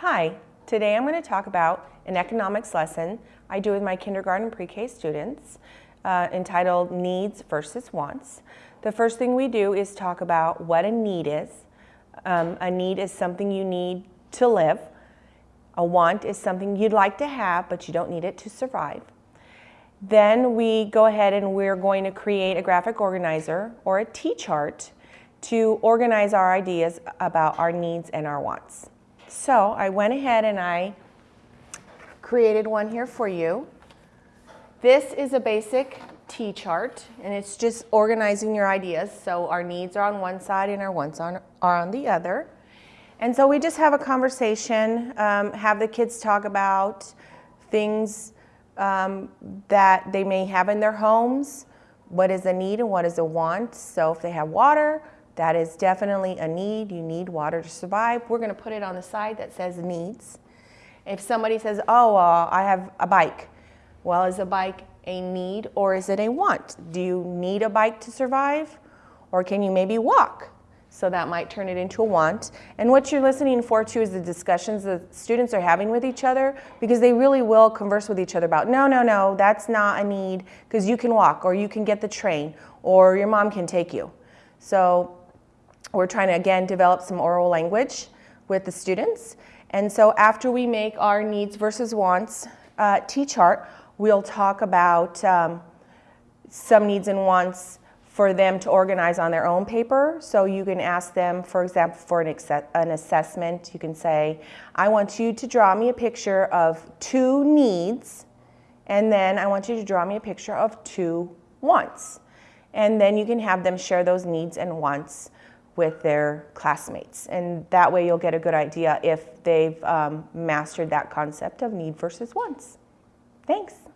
Hi, today I'm going to talk about an economics lesson I do with my kindergarten pre-K students uh, entitled Needs versus Wants. The first thing we do is talk about what a need is. Um, a need is something you need to live. A want is something you'd like to have, but you don't need it to survive. Then we go ahead and we're going to create a graphic organizer or a T-chart to organize our ideas about our needs and our wants. So I went ahead and I created one here for you. This is a basic T-chart and it's just organizing your ideas. So our needs are on one side and our wants on, are on the other. And so we just have a conversation, um, have the kids talk about things um, that they may have in their homes, what is a need and what is a want. So if they have water, that is definitely a need. You need water to survive. We're going to put it on the side that says needs. If somebody says, oh, uh, I have a bike. Well, is a bike a need or is it a want? Do you need a bike to survive? Or can you maybe walk? So that might turn it into a want. And what you're listening for too is the discussions the students are having with each other because they really will converse with each other about, no, no, no, that's not a need because you can walk or you can get the train or your mom can take you. So we're trying to, again, develop some oral language with the students. And so after we make our needs versus wants uh, T-chart, we'll talk about um, some needs and wants for them to organize on their own paper. So you can ask them, for example, for an, an assessment, you can say, I want you to draw me a picture of two needs, and then I want you to draw me a picture of two wants. And then you can have them share those needs and wants with their classmates. And that way you'll get a good idea if they've um, mastered that concept of need versus wants. Thanks.